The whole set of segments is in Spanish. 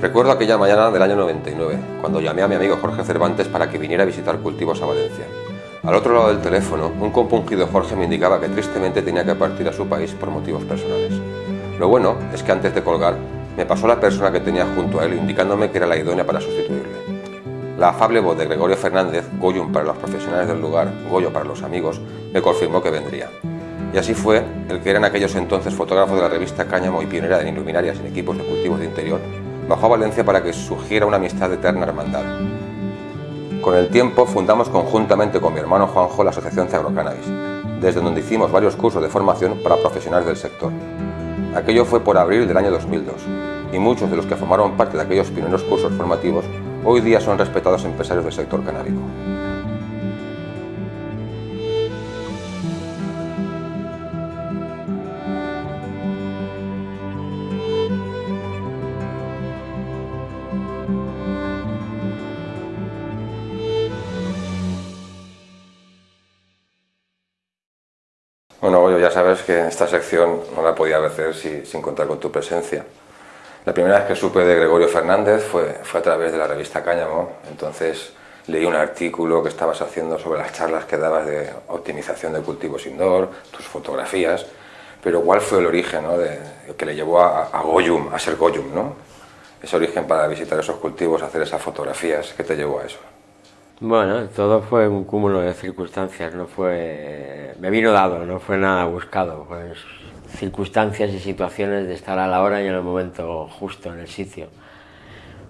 Recuerdo aquella mañana del año 99, cuando llamé a mi amigo Jorge Cervantes para que viniera a visitar cultivos a Valencia. Al otro lado del teléfono, un compungido Jorge me indicaba que tristemente tenía que partir a su país por motivos personales. Lo bueno es que antes de colgar, me pasó la persona que tenía junto a él indicándome que era la idónea para sustituirle. La afable voz de Gregorio Fernández, Goyum para los profesionales del lugar, Goyo para los amigos, me confirmó que vendría. Y así fue el que era en aquellos entonces fotógrafo de la revista Cáñamo y pionera en iluminarias en equipos de cultivos de interior, bajó a Valencia para que surgiera una amistad de eterna hermandad. Con el tiempo fundamos conjuntamente con mi hermano Juanjo la Asociación Cannabis, desde donde hicimos varios cursos de formación para profesionales del sector. Aquello fue por abril del año 2002, y muchos de los que formaron parte de aquellos primeros cursos formativos hoy día son respetados empresarios del sector canábico. Ya sabes que esta sección no la podía hacer sin contar con tu presencia. La primera vez que supe de Gregorio Fernández fue, fue a través de la revista Cáñamo, entonces leí un artículo que estabas haciendo sobre las charlas que dabas de optimización de cultivos indoor, tus fotografías, pero ¿cuál fue el origen ¿no? de, que le llevó a, a, Goyum, a ser Goyum? ¿no? Ese origen para visitar esos cultivos, hacer esas fotografías, ¿qué te llevó a eso? Bueno, todo fue un cúmulo de circunstancias, no fue... me vino dado, no fue nada buscado, circunstancias y situaciones de estar a la hora y en el momento justo, en el sitio.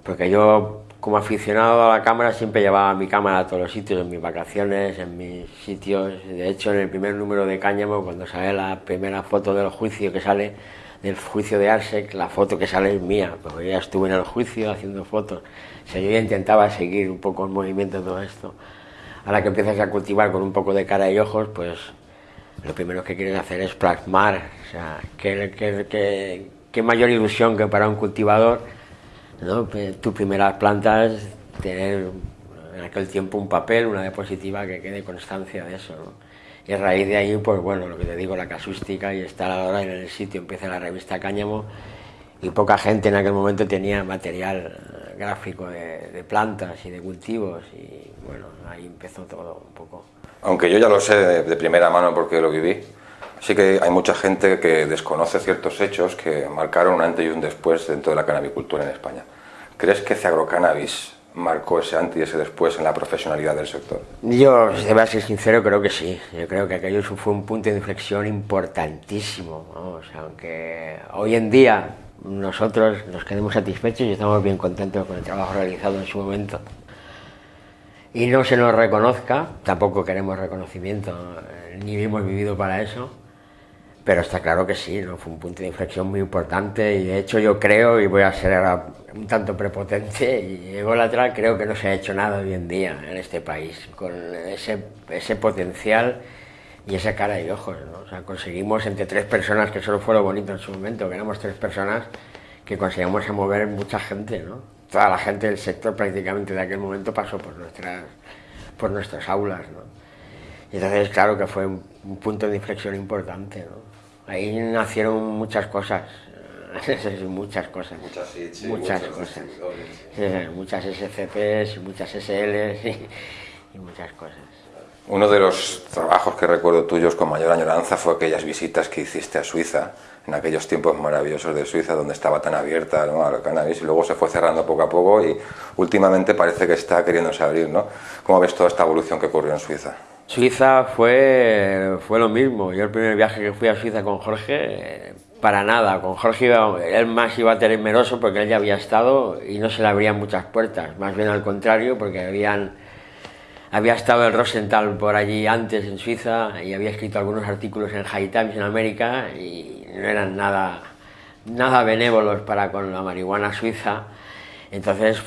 Porque yo, como aficionado a la cámara, siempre llevaba mi cámara a todos los sitios, en mis vacaciones, en mis sitios. De hecho, en el primer número de Cáñamo, cuando sale la primera foto del juicio que sale, del juicio de Arsec, la foto que sale es mía, porque ya estuve en el juicio haciendo fotos. O sea, yo ya intentaba seguir un poco el movimiento de todo esto. Ahora que empiezas a cultivar con un poco de cara y ojos, pues lo primero que quieres hacer es plasmar. O sea, qué, mayor ilusión que para un cultivador, ¿no? tus primeras plantas, tener en aquel tiempo un papel, una diapositiva que quede constancia de eso. Y a raíz de ahí, pues bueno, lo que te digo, la casústica y estar ahora en el sitio, empieza la revista Cáñamo y poca gente en aquel momento tenía material gráfico de, plantas y de cultivos y bueno, ahí empezó todo un poco. Aunque yo ya lo sé de, primera mano porque lo viví, sí que hay mucha gente que desconoce ciertos hechos que marcaron un antes y un después dentro de la canabicultura en España. ¿Crees que Cannabis marcó ese antes y ese después en la profesionalidad del sector? Yo, si a ser sincero, creo que sí. Yo creo que aquello fue un punto de inflexión importantísimo. aunque hoy en día nosotros nos quedemos satisfechos y estamos bien contentos con el trabajo realizado en su momento. Y no se nos reconozca, tampoco queremos reconocimiento, eh, ni hemos vivido para eso, pero está claro que sí, ¿no? fue un punto de inflexión muy importante y de hecho yo creo, y voy a ser un tanto prepotente y ególatra, creo que no se ha hecho nada hoy en día en este país con ese, ese potencial y esa cara y ojos, ¿no? O sea, conseguimos entre tres personas, que solo fue lo bonito en su momento, que éramos tres personas, que conseguimos mover mucha gente, ¿no? Toda la gente del sector prácticamente de aquel momento pasó por nuestras, por nuestras aulas, ¿no? Y entonces, claro que fue un, punto de inflexión importante, ¿no? Ahí nacieron muchas cosas, muchas cosas. Muchas hits, muchas cosas. muchas SCPs, muchas SLs y muchas cosas. Uno de los trabajos que recuerdo tuyos con mayor añoranza fue aquellas visitas que hiciste a Suiza, en aquellos tiempos maravillosos de Suiza, donde estaba tan abierta ¿no? al cannabis, y luego se fue cerrando poco a poco y últimamente parece que está queriéndose abrir. ¿no? ¿Cómo ves toda esta evolución que ocurrió en Suiza? Suiza fue, fue lo mismo. Yo el primer viaje que fui a Suiza con Jorge, para nada. Con Jorge iba, él más iba temeroso porque él ya había estado y no se le abrían muchas puertas. Más bien al contrario, porque habían había estado el Rosenthal por allí antes en Suiza y había escrito algunos artículos en High Times en América y no eran nada, nada benévolos para con la marihuana suiza. Entonces,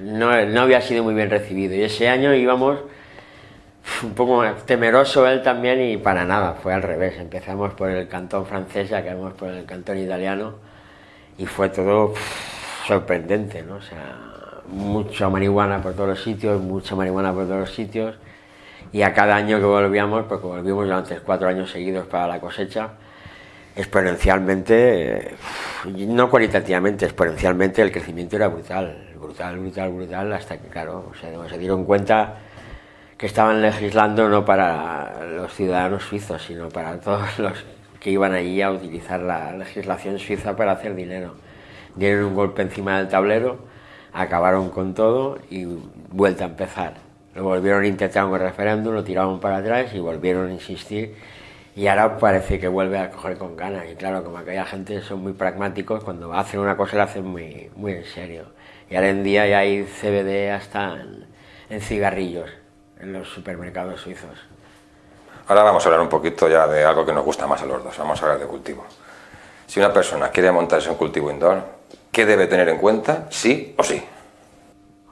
no, no, había sido muy bien recibido. Y ese año íbamos un poco temeroso él también y para nada, fue al revés. Empezamos por el cantón francés, acabamos por el cantón italiano y fue todo sorprendente, ¿no? O sea, mucha marihuana por todos los sitios, mucha marihuana por todos los sitios, y a cada año que volvíamos, porque volvimos durante cuatro años seguidos para la cosecha, exponencialmente, no cualitativamente, exponencialmente el crecimiento era brutal, brutal, brutal, brutal, hasta que, claro, se, dieron cuenta que estaban legislando no para los ciudadanos suizos, sino para todos los que iban allí a utilizar la legislación suiza para hacer dinero. Dieron un golpe encima del tablero, acabaron con todo y vuelta a empezar. Lo volvieron a intentar un referéndum, lo tiraron para atrás y volvieron a insistir y ahora parece que vuelve a coger con ganas. Y claro, como aquella gente son muy pragmáticos, cuando hacen una cosa la hacen muy, muy en serio. Y ahora en día ya hay CBD hasta en, cigarrillos en los supermercados suizos. Ahora vamos a hablar un poquito ya de algo que nos gusta más a los dos, vamos a hablar de cultivo. Si una persona quiere montarse un cultivo indoor, ¿qué debe tener en cuenta, sí o sí?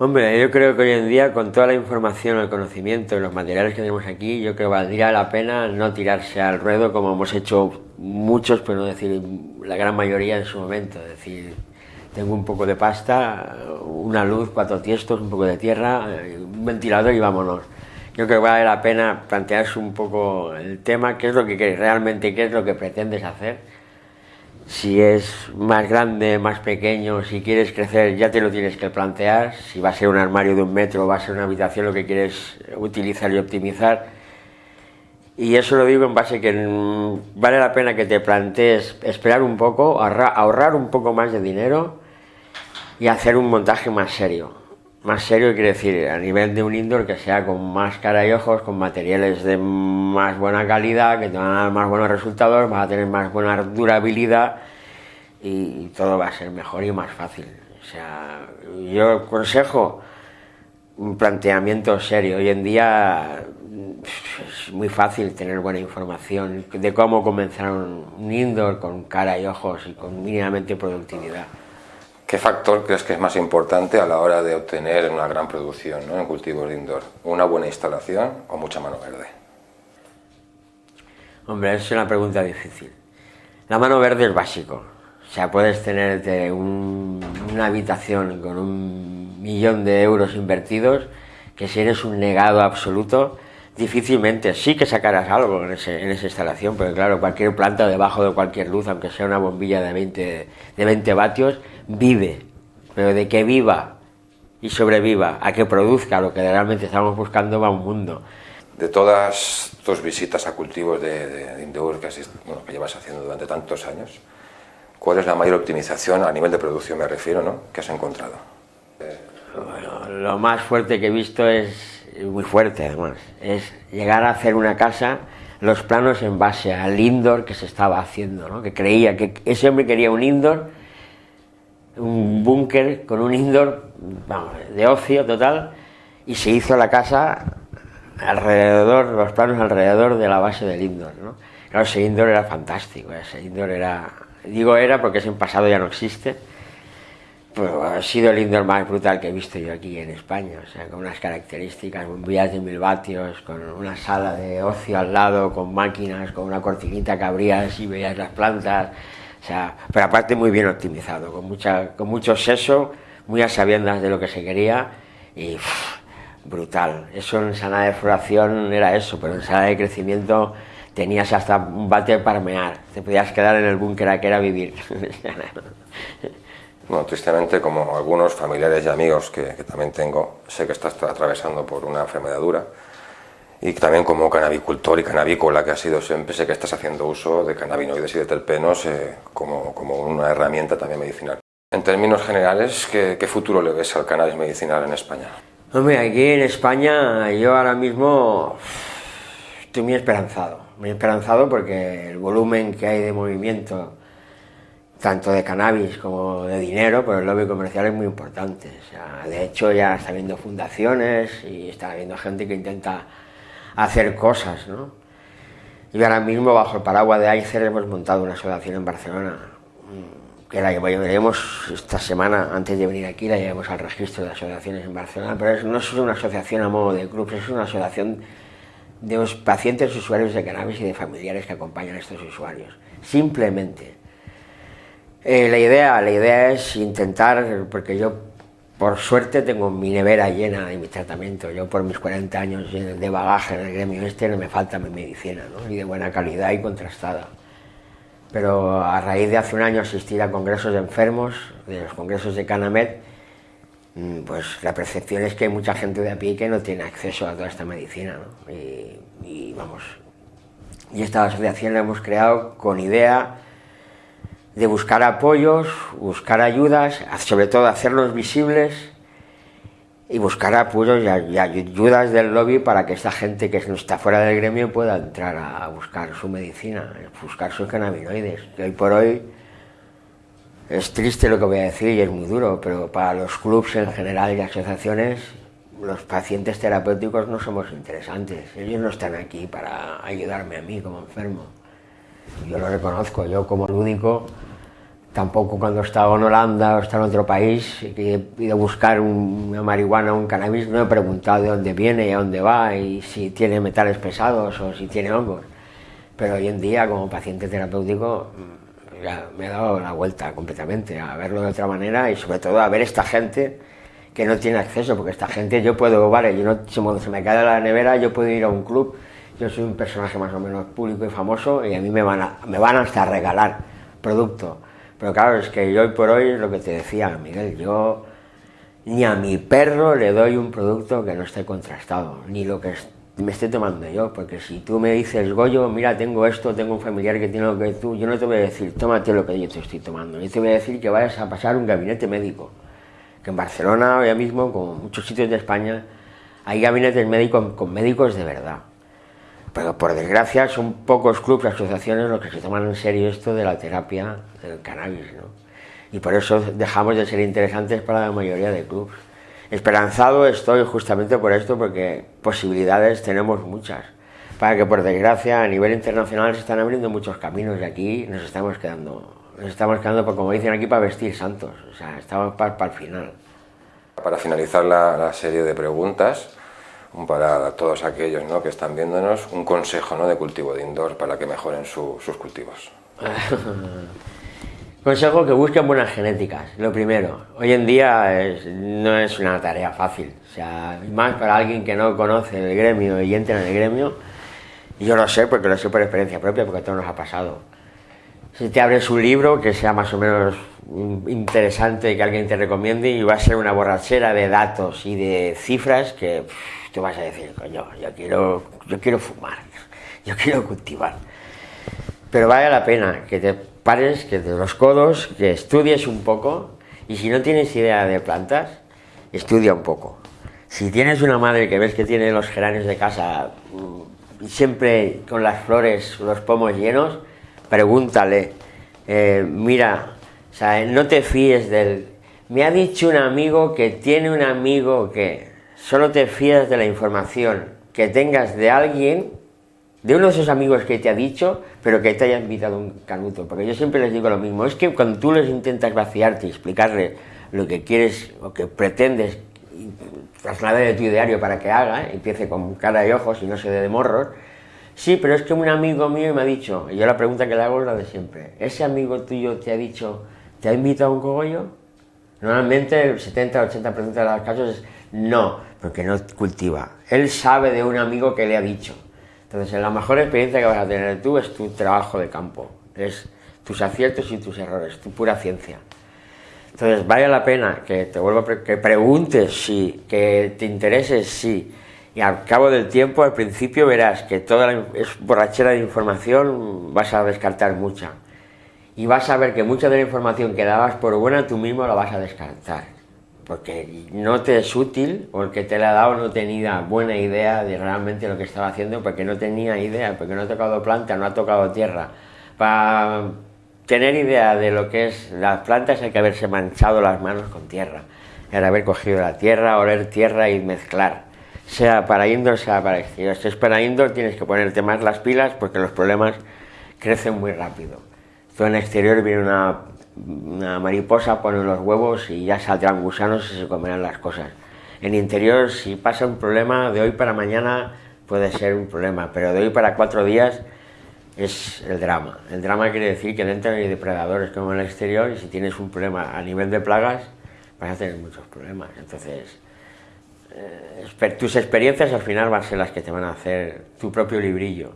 Hombre, yo creo que hoy en día con toda la información, el conocimiento y los materiales que tenemos aquí, yo creo que valdría la pena no tirarse al ruedo como hemos hecho muchos, pero no decir la gran mayoría en su momento. Es decir, tengo un poco de pasta, una luz, cuatro tiestos, un poco de tierra, un ventilador y vámonos. Yo creo que vale la pena plantearse un poco el tema, qué es lo que quieres realmente, qué es lo que pretendes hacer si es más grande, más pequeño, si quieres crecer ya te lo tienes que plantear, si va a ser un armario de un metro, va a ser una habitación lo que quieres utilizar y optimizar. Y eso lo digo en base que vale la pena que te plantees esperar un poco, ahorrar un poco más de dinero y hacer un montaje más serio. Más serio quiere decir a nivel de un indoor que sea con más cara y ojos, con materiales de más buena calidad, que te van a dar más buenos resultados, vas a tener más buena durabilidad y todo va a ser mejor y más fácil. O sea, yo aconsejo un planteamiento serio. Hoy en día es muy fácil tener buena información de cómo comenzar un indoor con cara y ojos y con mínimamente productividad. ¿Qué factor crees que es más importante a la hora de obtener una gran producción en cultivos de indoor? ¿Una buena instalación o mucha mano verde? Hombre, es una pregunta difícil. La mano verde es básico. O sea, puedes tener una habitación con un millón de euros invertidos, que si eres un negado absoluto, difícilmente, sí que sacarás algo en, en, esa instalación, pero claro, cualquier planta debajo de cualquier luz, aunque sea una bombilla de 20, de 20 vatios, vive, pero de que viva y sobreviva, a que produzca lo que realmente estamos buscando, va un mundo. De todas tus visitas a cultivos de, de indoor que, que llevas haciendo durante tantos años, ¿cuál es la mayor optimización a nivel de producción, me refiero, ¿no? que has encontrado? Bueno, lo más fuerte que he visto es muy fuerte además, es llegar a hacer una casa, los planos en base al indoor que se estaba haciendo, ¿no? que creía que ese hombre quería un indoor, un búnker con un indoor vamos, de ocio total, y se hizo la casa alrededor, los planos alrededor de la base del indoor. ¿no? Claro, ese indoor era fantástico, ese indoor era, digo era porque ese en pasado ya no existe, pues ha sido el indoor más brutal que he visto yo aquí en España, o sea, con unas características, bombillas de mil vatios, con una sala de ocio al lado, con máquinas, con una cortinita que abrías y veías las plantas, o sea, pero aparte muy bien optimizado, con, mucha, con mucho seso, muy a sabiendas de lo que se quería y brutal. Eso en sala de floración era eso, pero en sala de crecimiento tenías hasta un bate para mear, te podías quedar en el búnker a que era vivir. Bueno, tristemente, como algunos familiares y amigos que, también tengo, sé que estás atravesando por una enfermedad dura y también como canabicultor y canavícola que ha sido siempre, sé que estás haciendo uso de cannabinoides y de terpenos eh, como, como, una herramienta también medicinal. En términos generales, ¿qué, ¿qué, futuro le ves al cannabis medicinal en España? Hombre, aquí en España yo ahora mismo estoy muy esperanzado, muy esperanzado porque el volumen que hay de movimiento tanto de cannabis como de dinero, pero el lobby comercial es muy importante. O sea, de hecho, ya está habiendo fundaciones y está habiendo gente que intenta hacer cosas, ¿no? Y ahora mismo, bajo el paraguas de AICER, hemos montado una asociación en Barcelona, mm, que la llevaremos esta semana, antes de venir aquí, la llevamos al registro de asociaciones en Barcelona, pero no es una asociación a modo de club, es una asociación de los pacientes usuarios de cannabis y de familiares que acompañan a estos usuarios. Simplemente eh, la, idea, la idea es intentar, porque yo por suerte tengo mi nevera llena de mi tratamiento, yo por mis 40 años de bagaje en el gremio este no me falta mi medicina, ¿no? y de buena calidad y contrastada. pero a raíz de hace un año asistir a congresos de enfermos, de los congresos de Canamed, mm, pues la percepción es que hay mucha gente de a pie que no tiene acceso a toda esta medicina. ¿no? Y, y, vamos, y esta asociación la hemos creado con idea de buscar apoyos, buscar ayudas, sobre todo hacerlos visibles y buscar apoyos y ayudas del lobby para que esta gente que está fuera del gremio pueda entrar a buscar su medicina, buscar sus cannabinoides. Hoy por hoy es triste lo que voy a decir y es muy duro, pero para los clubs en general y asociaciones, los pacientes terapéuticos no somos interesantes. Ellos no están aquí para ayudarme a mí como enfermo. Yo lo reconozco, yo como lúdico Tampoco cuando he estado en Holanda o he estado en otro país y he ido a buscar una marihuana o un cannabis, no he preguntado de dónde viene y a dónde va y si tiene metales pesados o si tiene hongos. Pero hoy en día, como paciente terapéutico, mm, ya me he dado la vuelta completamente a verlo de otra manera y sobre todo a ver esta gente que no tiene acceso, porque esta gente yo puedo, vale, yo no, si se me cae la nevera, yo puedo ir a un club, yo soy un personaje más o menos público y famoso y a mí me van, a, me van hasta a regalar producto pero claro, es que hoy por hoy, lo que te decía, Miguel, yo ni a mi perro le doy un producto que no esté contrastado, ni lo que me esté tomando yo, porque si tú me dices, Goyo, mira, tengo esto, tengo un familiar que tiene lo que tú, yo no te voy a decir, tómate lo que yo te estoy tomando, yo te voy a decir que vayas a pasar un gabinete médico, que en Barcelona, ahora mismo, como muchos sitios de España, hay gabinetes médicos con médicos de verdad, pero por desgracia son pocos clubes, asociaciones los que se toman en serio esto de la terapia del cannabis, ¿no? Y por eso dejamos de ser interesantes para la mayoría de clubes. Esperanzado estoy justamente por esto, porque posibilidades tenemos muchas. Para que por desgracia a nivel internacional se están abriendo muchos caminos y aquí nos estamos quedando, nos estamos quedando, como dicen aquí, para vestir santos. O sea, estamos para, para el final. Para finalizar la, la serie de preguntas, para todos aquellos ¿no? que están viéndonos, un consejo ¿no? de cultivo de indoor para que mejoren su, sus cultivos. consejo que busquen buenas genéticas, lo primero. Hoy en día es, no es una tarea fácil, o sea, más para alguien que no conoce el gremio y entra en el gremio, yo lo sé porque lo sé por experiencia propia, porque todo nos ha pasado. Si te abres un libro que sea más o menos interesante, que alguien te recomiende, y va a ser una borrachera de datos y de cifras que vas a decir, coño, yo quiero, yo quiero fumar, yo quiero cultivar. Pero vale la pena que te pares, que te los codos, que estudies un poco, y si no tienes idea de plantas, estudia un poco. Si tienes una madre que ves que tiene los geranios de casa mm, siempre con las flores, los pomos llenos, pregúntale, eh, mira, no te fíes del... Me ha dicho un amigo que tiene un amigo que solo te fías de la información que tengas de alguien, de uno de esos amigos que te ha dicho, pero que te haya invitado un canuto. Porque yo siempre les digo lo mismo, es que cuando tú les intentas vaciarte y explicarle lo que quieres o que pretendes trasladar de tu ideario para que haga, empiece con cara y ojos y no se dé de morros, sí, pero es que un amigo mío me ha dicho, y yo la pregunta que le hago es la de siempre, ¿ese amigo tuyo te ha dicho, te ha invitado a un cogollo? Normalmente el 70-80% de los casos es no, porque no cultiva. Él sabe de un amigo que le ha dicho. Entonces, la mejor experiencia que vas a tener tú es tu trabajo de campo, es tus aciertos y tus errores, tu pura ciencia. Entonces, vale la pena que te vuelva que preguntes sí, que te intereses sí, y al cabo del tiempo, al principio verás que toda la borrachera de información vas a descartar mucha. Y vas a ver que mucha de la información que dabas por buena tú mismo la vas a descartar porque no te es útil, o el que te la ha dado no tenía buena idea de realmente lo que estaba haciendo, porque no tenía idea, porque no ha tocado planta, no ha tocado tierra. Para tener idea de lo que es las plantas hay que haberse manchado las manos con tierra, que haber cogido la tierra, oler tierra y mezclar, sea para indoor, sea para exterior. Si es para indoor tienes que ponerte más las pilas porque los problemas crecen muy rápido. Todo en exterior viene una una mariposa pone los huevos y ya saldrán gusanos y se comerán las cosas. En interior, si pasa un problema de hoy para mañana, puede ser un problema, pero de hoy para cuatro días es el drama. El drama quiere decir que dentro hay depredadores como en el exterior y si tienes un problema a nivel de plagas, vas a tener muchos problemas. Entonces, eh, tus experiencias al final van a ser las que te van a hacer tu propio librillo.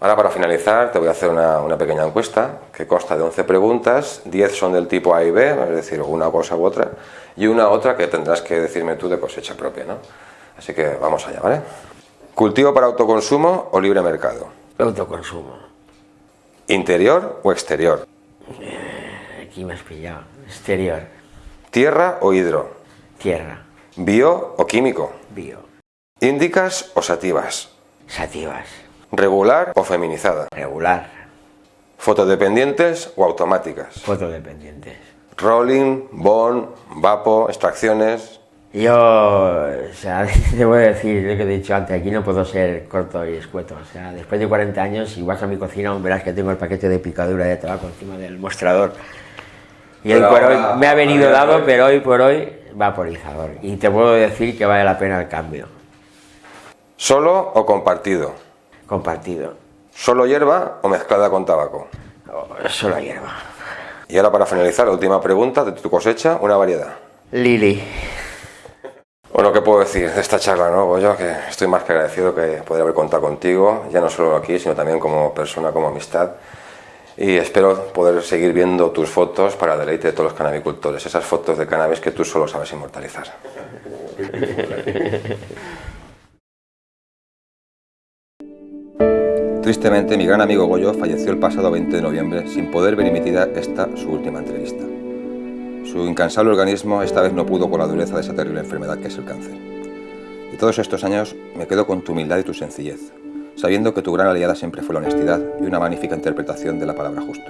Ahora para finalizar te voy a hacer una, una, pequeña encuesta que consta de 11 preguntas, 10 son del tipo A y B, es decir, una cosa u otra, y una otra que tendrás que decirme tú de cosecha propia, ¿no? Así que vamos allá, ¿vale? ¿Cultivo para autoconsumo o libre mercado? Autoconsumo. ¿Interior o exterior? Eh, aquí me has pillado. Exterior. ¿Tierra o hidro? Tierra. ¿Bio o químico? Bio. ¿Índicas o sativas? Sativas. ¿Regular o feminizada? Regular. ¿Fotodependientes o automáticas? Fotodependientes. ¿Rolling, bond, vapo, extracciones? Yo, o sea, te voy a decir lo que he dicho antes, aquí no puedo ser corto y escueto. O sea, después de 40 años, si vas a mi cocina, verás que tengo el paquete de picadura de tabaco encima del mostrador. Y hoy por hoy me ha venido dado, pero hoy por hoy vaporizador. Y te puedo decir que vale la pena el cambio. ¿Solo o compartido? Compartido. ¿Solo hierba o mezclada con tabaco? solo hierba. Y ahora para finalizar, la última pregunta de tu cosecha, una variedad. Lili. Bueno, ¿qué puedo decir de esta charla, no, Yo Que estoy más que agradecido que poder haber contado contigo, ya no solo aquí, sino también como persona, como amistad. Y espero poder seguir viendo tus fotos para el deleite de todos los canabicultores, esas fotos de cannabis que tú solo sabes inmortalizar. Tristemente, mi gran amigo Goyo falleció el pasado 20 de noviembre sin poder ver emitida esta su última entrevista. Su incansable organismo esta vez no pudo con la dureza de esa terrible enfermedad que es el cáncer. De todos estos años me quedo con tu humildad y tu sencillez, sabiendo que tu gran aliada siempre fue la honestidad y una magnífica interpretación de la palabra justo.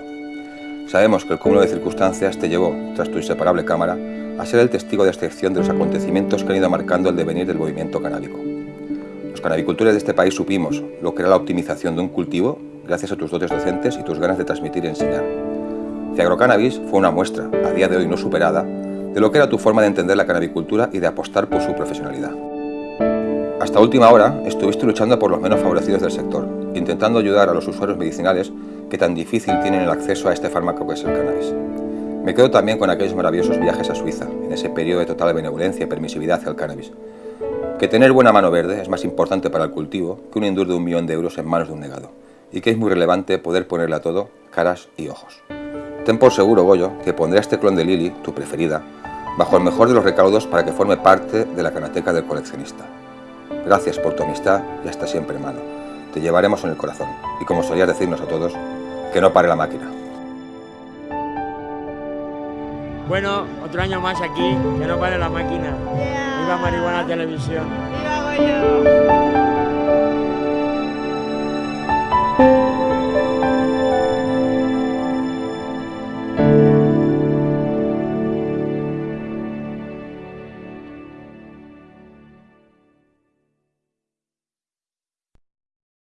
Sabemos que el cúmulo de circunstancias te llevó, tras tu inseparable cámara, a ser el testigo de excepción de los acontecimientos que han ido marcando el devenir del movimiento canábico. Los canabicultores de este país supimos lo que era la optimización de un cultivo gracias a tus dotes docentes y tus ganas de transmitir y enseñar. Ciagrocannabis fue una muestra, a día de hoy no superada, de lo que era tu forma de entender la canabicultura y de apostar por su profesionalidad. Hasta última hora estuviste luchando por los menos favorecidos del sector, intentando ayudar a los usuarios medicinales que tan difícil tienen el acceso a este fármaco que es el cannabis. Me quedo también con aquellos maravillosos viajes a Suiza, en ese periodo de total benevolencia y permisividad hacia el cannabis. Que tener buena mano verde es más importante para el cultivo que un indur de un millón de euros en manos de un negado, y que es muy relevante poder ponerle a todo caras y ojos. Ten por seguro, Goyo, que pondré este clon de Lily, tu preferida, bajo el mejor de los recaudos para que forme parte de la canateca del coleccionista. Gracias por tu amistad y hasta siempre, hermano. Te llevaremos en el corazón y como solías decirnos a todos, que no pare la máquina. Bueno, otro año más aquí, que no pare la máquina. Viva Marihuana Televisión. Viva Goyo.